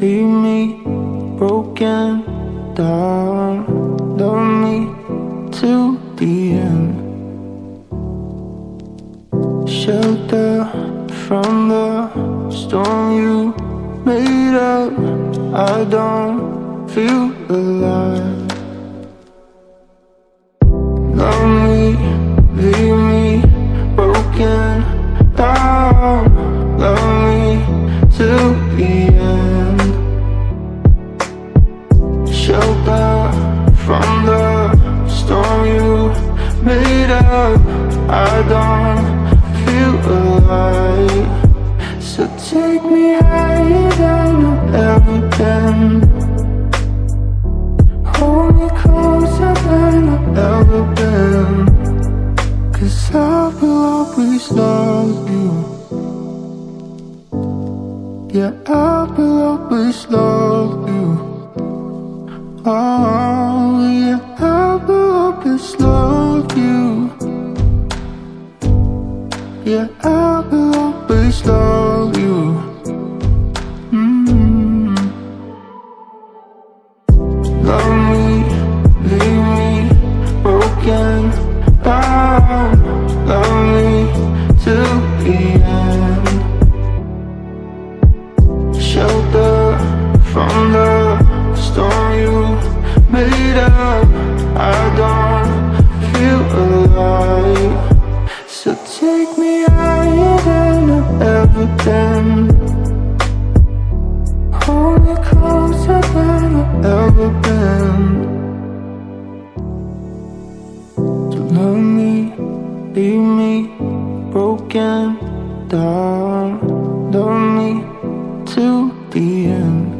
leave me broken down. Love me to the end. Shelter from the storm you made up. I don't feel alive. Love me, Shelter from the storm you made up. I don't feel alive. So take me higher than I've ever been. Hold me closer than I've ever been. Cause I will always love you. Yeah, I will always love Yeah, I will always love you. Mm. Love me, leave me broken down. Love me till the end. Shelter from the higher than I've ever been. Hold me closer than I've ever been. So love me, leave me broken down. Love me to the end.